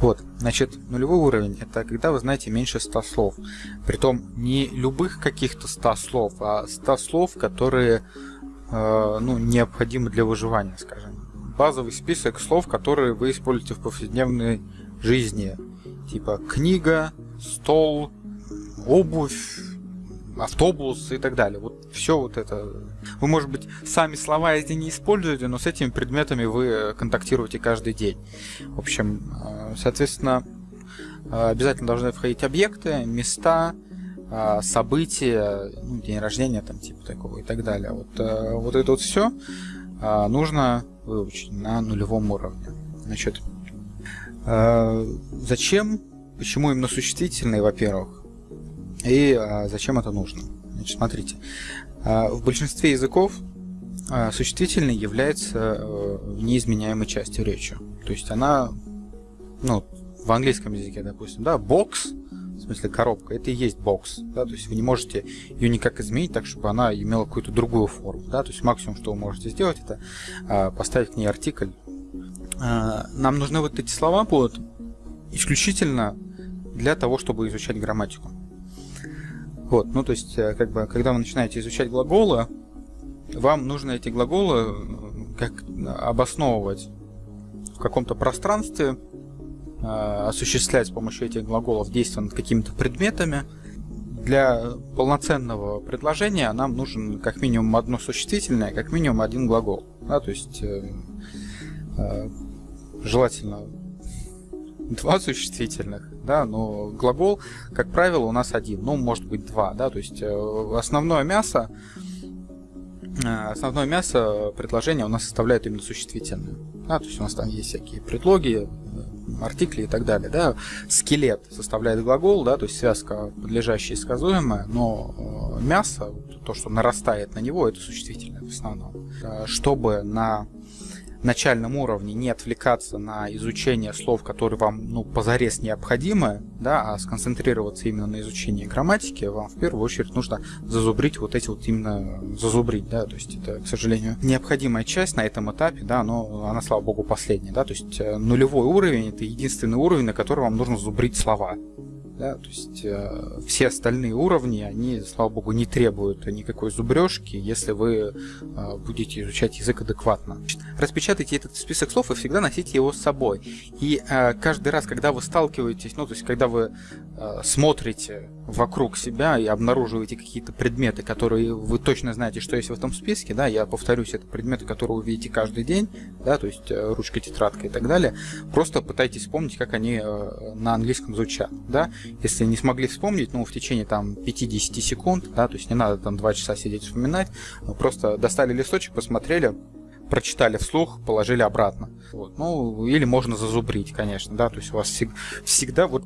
Вот, значит, нулевой уровень это когда вы знаете меньше 100 слов. Притом не любых каких-то 100 слов, а 100 слов, которые э, ну, необходимы для выживания, скажем. Базовый список слов, которые вы используете в повседневной жизни. Типа книга, стол, обувь, автобус и так далее. Вот все вот это. Вы, может быть, сами слова эти не используете, но с этими предметами вы контактируете каждый день. В общем, э, соответственно, э, обязательно должны входить объекты, места, э, события, ну, день рождения там типа такого и так далее. Вот, вот это вот все нужно выучить на нулевом уровне. Значит, зачем, почему именно существительные, во-первых, и а, зачем это нужно? Значит, смотрите. А, в большинстве языков а, существительный является а, неизменяемой частью речи. То есть она, ну, в английском языке, допустим, да, бокс, в смысле коробка, это и есть бокс, да, то есть вы не можете ее никак изменить так, чтобы она имела какую-то другую форму, да, то есть максимум, что вы можете сделать, это поставить к ней артикль. Нам нужны вот эти слова будут исключительно для того, чтобы изучать грамматику. Вот, ну то есть, э, как бы, когда вы начинаете изучать глаголы, вам нужно эти глаголы э, как обосновывать в каком-то пространстве, э, осуществлять с помощью этих глаголов действия над какими-то предметами. Для полноценного предложения нам нужен как минимум одно существительное, как минимум один глагол. Да, то есть э, э, желательно два существительных, да, но глагол, как правило, у нас один, ну, может быть, два, да, то есть э, основное мясо, э, основное мясо предложения у нас составляет именно существительное, да, то есть у нас там есть всякие предлоги, э, артикли и так далее, да, скелет составляет глагол, да, то есть связка подлежащая и сказуемая, но мясо, то, что нарастает на него, это существительное в основном. Чтобы на начальном уровне не отвлекаться на изучение слов, которые вам ну, позарез необходимы, да, а сконцентрироваться именно на изучении грамматики, вам в первую очередь нужно зазубрить вот эти вот именно зазубрить, да, то есть это, к сожалению, необходимая часть на этом этапе, да, но она, слава богу, последняя, да, то есть э, нулевой уровень это единственный уровень, на который вам нужно зубрить слова. Да, то есть э, все остальные уровни, они, слава богу, не требуют никакой зубрежки, если вы э, будете изучать язык адекватно. Распечатайте этот список слов и всегда носите его с собой. И э, каждый раз, когда вы сталкиваетесь, ну, то есть когда вы э, смотрите вокруг себя и обнаруживаете какие-то предметы, которые вы точно знаете, что есть в этом списке, да, я повторюсь, это предметы, которые вы видите каждый день, да, то есть э, ручка, тетрадка и так далее, просто пытайтесь вспомнить, как они э, на английском звучат, да, если не смогли вспомнить, ну, в течение там 50 секунд, да, то есть не надо там 2 часа сидеть вспоминать, просто достали листочек, посмотрели, прочитали вслух, положили обратно. Вот. Ну, или можно зазубрить, конечно, да, то есть у вас всег всегда вот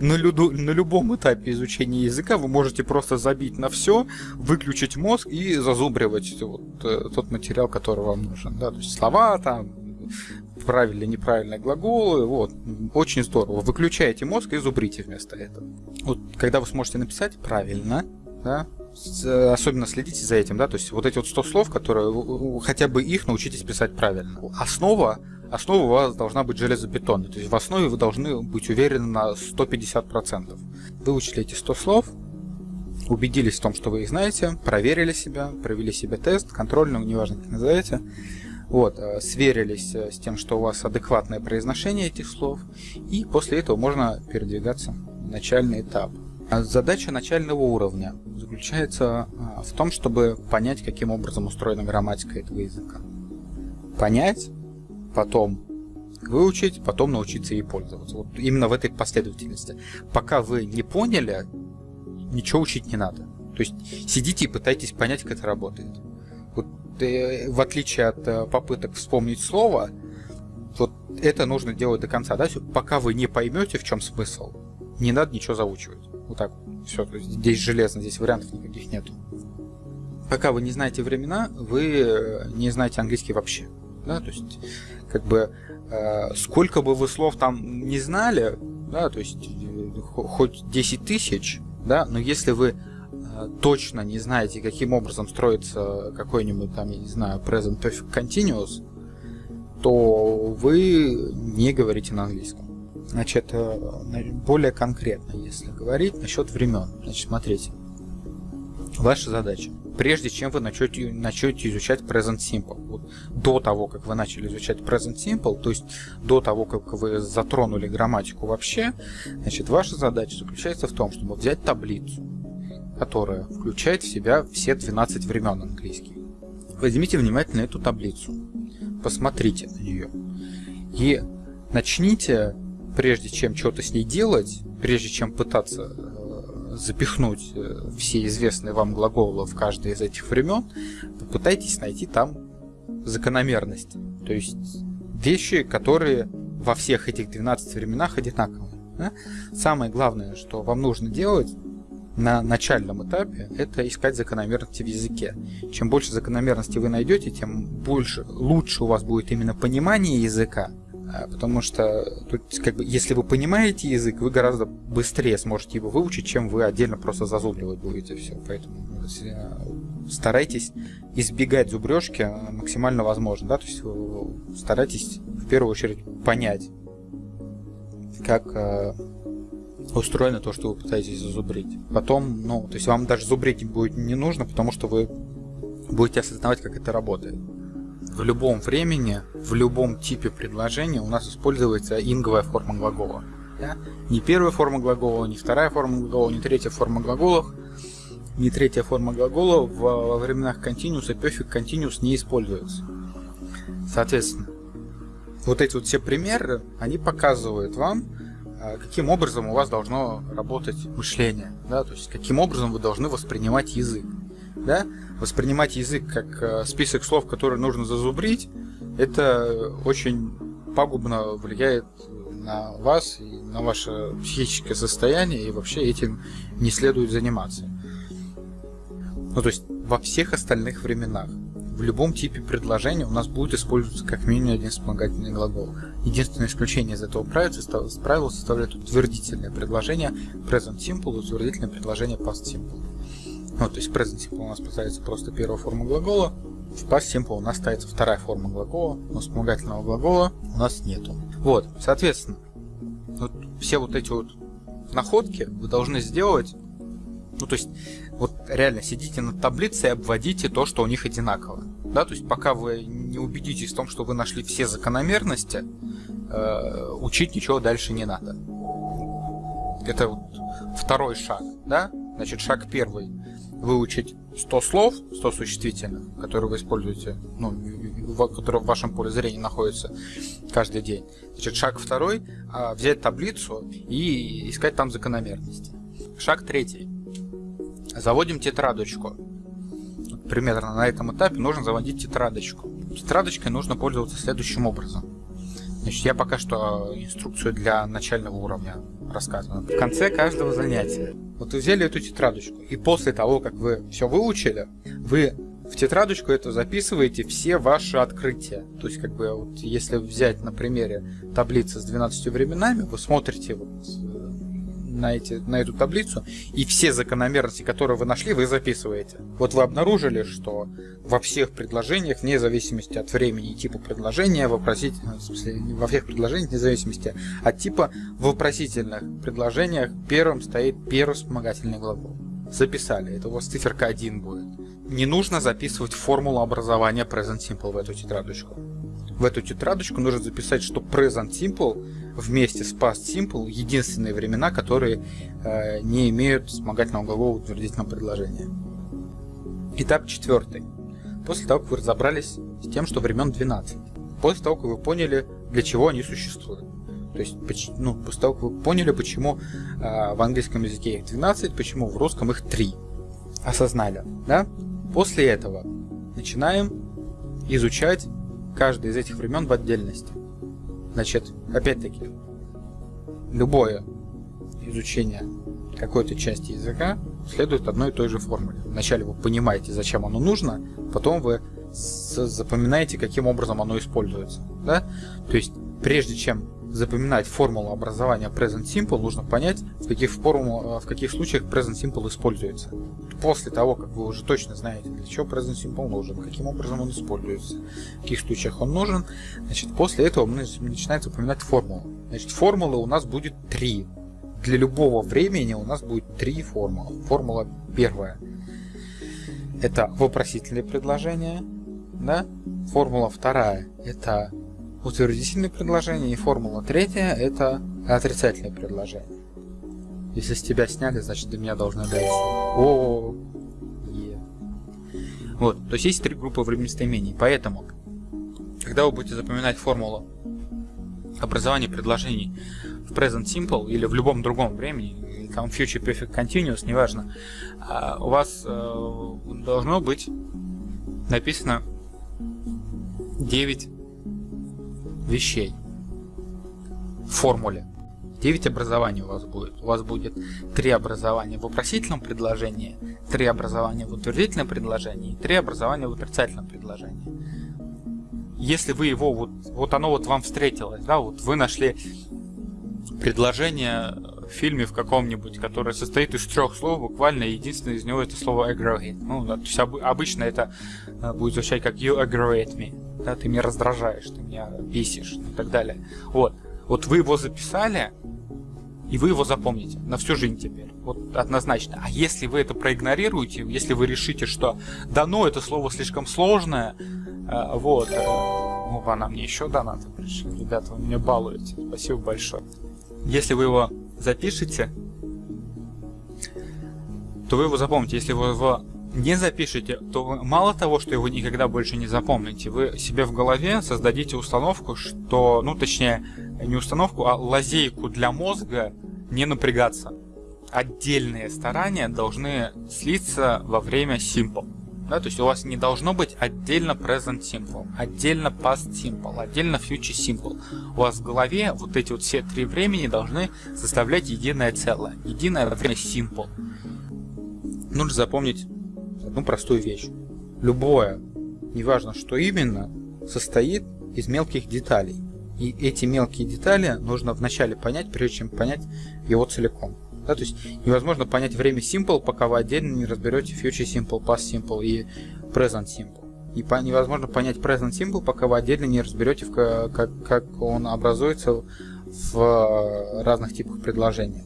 на, люду, на любом этапе изучения языка вы можете просто забить на все, выключить мозг и зазубривать вот, э, тот материал, который вам нужен. Да? То есть слова там, правильные, неправильные глаголы, вот, очень здорово. Выключаете мозг и зубрите вместо этого. Вот, когда вы сможете написать правильно, да, особенно следите за этим, да, то есть вот эти вот 100 слов, которые, хотя бы их научитесь писать правильно. Основа, основа у вас должна быть железобетонной, то есть в основе вы должны быть уверены на 150%. Выучили эти 100 слов, убедились в том, что вы их знаете, проверили себя, провели себе тест, контрольный, неважно как назовете, вот, э, сверились э, с тем, что у вас адекватное произношение этих слов, и после этого можно передвигаться в начальный этап. А задача начального уровня заключается а, в том, чтобы понять, каким образом устроена грамматика этого языка. Понять, потом выучить, потом научиться ей пользоваться. Вот именно в этой последовательности. Пока вы не поняли, ничего учить не надо. То есть сидите и пытайтесь понять, как это работает. Вот, э, в отличие от э, попыток вспомнить слово, вот это нужно делать до конца. Да? Пока вы не поймете, в чем смысл, не надо ничего заучивать. Вот так. Все, здесь железно, здесь вариантов никаких нет. Пока вы не знаете времена, вы э, не знаете английский вообще. Да, то есть, как бы, э, сколько бы вы слов там не знали, да, то есть, э, хоть 10 тысяч, да, но если вы э, точно не знаете, каким образом строится какой-нибудь там, я не знаю, present perfect continuous, то вы не говорите на английском. Значит, э, более конкретно, если говорить насчет времен. Значит, смотрите. Ваша задача. Прежде чем вы начнете, начнете изучать Present Simple, вот до того, как вы начали изучать Present Simple, то есть до того, как вы затронули грамматику вообще, значит, ваша задача заключается в том, чтобы взять таблицу, которая включает в себя все 12 времен английских. Возьмите внимательно эту таблицу, посмотрите на нее и начните, прежде чем что-то с ней делать, прежде чем пытаться запихнуть э, все известные вам глаголы в каждое из этих времен, попытайтесь найти там закономерности. То есть вещи, которые во всех этих 12 временах одинаковые. Да? Самое главное, что вам нужно делать, на начальном этапе это искать закономерности в языке. Чем больше закономерностей вы найдете, тем больше, лучше у вас будет именно понимание языка, потому что тут, как бы, если вы понимаете язык, вы гораздо быстрее сможете его выучить, чем вы отдельно просто зазубривать будете все. Поэтому э, старайтесь избегать зубрежки максимально возможно. Да? То есть старайтесь в первую очередь понять, как э, устроено то, что вы пытаетесь зазубрить. Потом, ну, то есть вам даже зубрить будет не нужно, потому что вы будете осознавать, как это работает. В любом времени, в любом типе предложения у нас используется инговая форма глагола. Да? Не первая форма глагола, не вторая форма глагола, не третья форма глаголов, не третья форма глагола во временах continuous и perfect continuous не используется. Соответственно, вот эти вот все примеры, они показывают вам, а каким образом у вас должно работать мышление, да, то есть каким образом вы должны воспринимать язык. Да? Воспринимать язык как э, список слов, которые нужно зазубрить, это очень пагубно влияет на вас и на ваше психическое состояние, и вообще этим не следует заниматься. Ну, то есть во всех остальных временах в любом типе предложения у нас будет использоваться как минимум один вспомогательный глагол. Единственное исключение из этого правила, составляет утвердительное предложение present simple утвердительное предложение past simple. Ну, то есть present simple у нас поставится просто первая форма глагола, в past simple у нас ставится вторая форма глагола, но вспомогательного глагола у нас нету. Вот, соответственно, вот все вот эти вот находки вы должны сделать ну, то есть, вот реально сидите над таблицей и обводите то, что у них одинаково. Да, то есть, пока вы не убедитесь в том, что вы нашли все закономерности, э, учить ничего дальше не надо. Это вот второй шаг, да? Значит, шаг первый. Выучить 100 слов, 100 существительных, которые вы используете, ну, которые в вашем поле зрения находятся каждый день. Значит, шаг второй. А, взять таблицу и искать там закономерности. Шаг третий Заводим тетрадочку. Примерно на этом этапе нужно заводить тетрадочку. Тетрадочкой нужно пользоваться следующим образом. Значит, я пока что инструкцию для начального уровня рассказываю. В конце каждого занятия. Вот вы взяли эту тетрадочку, и после того, как вы все выучили, вы в тетрадочку это записываете все ваши открытия. То есть, как бы, вот, если взять на примере таблицы с 12 временами, вы смотрите вот, на, эти, на эту таблицу, и все закономерности, которые вы нашли, вы записываете. Вот вы обнаружили, что во всех предложениях, вне зависимости от времени и типа предложения, вопросительных, в смысле, во всех предложениях, вне зависимости от типа, в вопросительных предложениях первым стоит первый вспомогательный глагол. Записали, это у вас циферка 1 будет. Не нужно записывать формулу образования Present Simple в эту тетрадочку. В эту тетрадочку нужно записать, что Present Simple вместе с past simple единственные времена, которые э, не имеют вспомогательного глагола утвердительного предложения. Этап четвертый. После того, как вы разобрались с тем, что времен 12. После того, как вы поняли, для чего они существуют. То есть, ну, после того, как вы поняли, почему э, в английском языке их 12, почему в русском их 3. Осознали, да? После этого начинаем изучать каждый из этих времен в отдельности. Значит, опять-таки, любое изучение какой-то части языка следует одной и той же формуле. Вначале вы понимаете, зачем оно нужно, потом вы запоминаете, каким образом оно используется. Да? То есть, прежде чем запоминать формулу образования Present Simple, нужно понять, в каких, формул, в каких случаях Present Simple используется. После того, как вы уже точно знаете, для чего Present Simple нужен, каким образом он используется, в каких случаях он нужен, значит, после этого мы начинаем запоминать формулу. Значит, формулы у нас будет три. Для любого времени у нас будет три формулы. Формула первая – это вопросительные предложения. Да? Формула вторая – это утвердительные предложения. И формула третья – это отрицательные предложения. Если с тебя сняли, значит до меня должны дать. О, е. Вот, то есть есть три группы времяистоймений. Поэтому, когда вы будете запоминать формулу образования предложений в present simple или в любом другом времени, там future perfect continuous, неважно, а, у вас э, должно быть написано 9 вещей в формуле. 9 образований у вас будет. У вас будет 3 образования в вопросительном предложении, 3 образования в утвердительном предложении и 3 образования в отрицательном предложении. Если вы его, вот, вот оно вот вам встретилось, да, вот вы нашли предложение в фильме в каком-нибудь, которое состоит из трех слов, буквально единственное из него это слово aggravate. Ну, то есть об, обычно это э, будет звучать как you aggravate me, да, ты меня раздражаешь, ты меня бесишь и так далее. Вот, вот вы его записали, и вы его запомните на всю жизнь теперь. Вот однозначно. А если вы это проигнорируете, если вы решите, что да ну, это слово слишком сложное, э, вот, э, ну, она мне еще донаты пришли. Ребята, вы меня балуете. Спасибо большое. Если вы его запишете, то вы его запомните. Если вы его не запишете, то мало того, что его никогда больше не запомните, вы себе в голове создадите установку, что, ну точнее, не установку, а лазейку для мозга не напрягаться. Отдельные старания должны слиться во время simple. Да, то есть у вас не должно быть отдельно present simple, отдельно past simple, отдельно future simple. У вас в голове вот эти вот все три времени должны составлять единое целое, единое время simple. Нужно запомнить одну простую вещь. Любое, неважно что именно, состоит из мелких деталей. И эти мелкие детали нужно вначале понять, прежде чем понять его целиком. Да, то есть невозможно понять время simple, пока вы отдельно не разберете future simple, past simple и present simple. И по, невозможно понять present simple, пока вы отдельно не разберете, как, как он образуется в разных типах предложения.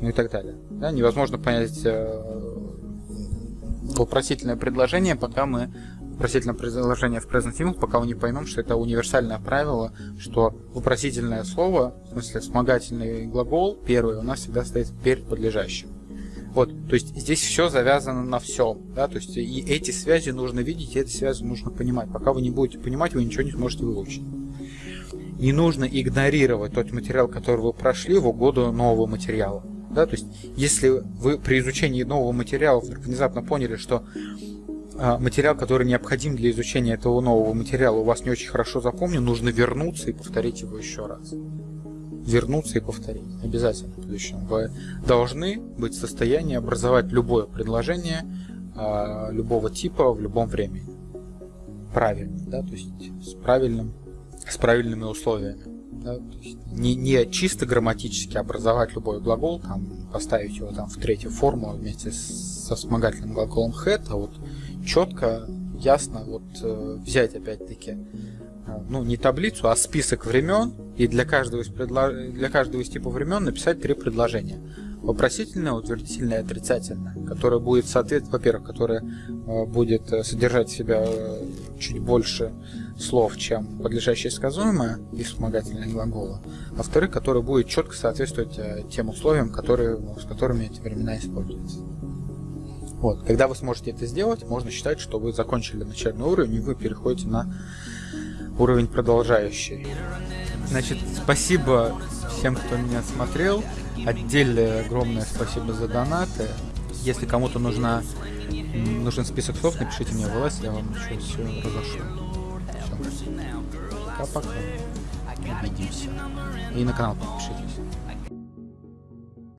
Ну и так далее. Да, невозможно понять э, вопросительное предложение, пока мы вопросительное предложение в present simple, пока мы не поймем, что это универсальное правило, что вопросительное слово, в смысле вспомогательный глагол, первый, у нас всегда стоит перед подлежащим. Вот, то есть здесь все завязано на всем, да, то есть и эти связи нужно видеть, и эти связи нужно понимать. Пока вы не будете понимать, вы ничего не сможете выучить. Не нужно игнорировать тот материал, который вы прошли в угоду нового материала. Да, то есть, если вы при изучении нового материала вдруг внезапно поняли, что а, материал, который необходим для изучения этого нового материала, у вас не очень хорошо запомнен, нужно вернуться и повторить его еще раз. Вернуться и повторить. Обязательно в будущем. Вы должны быть в состоянии образовать любое предложение а, любого типа в любом времени. Правильно, да, то есть с правильным, с правильными условиями. Не, не чисто грамматически образовать любой глагол, там, поставить его там в третью форму вместе со вспомогательным глаголом had, а вот четко, ясно вот э, взять опять-таки э, ну не таблицу, а список времен и для каждого из предло... для каждого из типов времен написать три предложения. Вопросительное, утвердительное и отрицательное, которое будет соответствовать, во-первых, которое э, будет содержать в себя чуть больше слов, чем подлежащее сказуемое и вспомогательные глаголы, а во-вторых, которое будет четко соответствовать э, тем условиям, которые, с которыми эти времена используются. Вот. Когда вы сможете это сделать, можно считать, что вы закончили начальный уровень и вы переходите на уровень продолжающий. Значит, спасибо всем, кто меня смотрел. Отдельное огромное спасибо за донаты. Если кому-то нужна нужен список слов, напишите мне в ЛС, я вам еще все разошлю. Пока-пока. Увидимся. И на канал подпишитесь.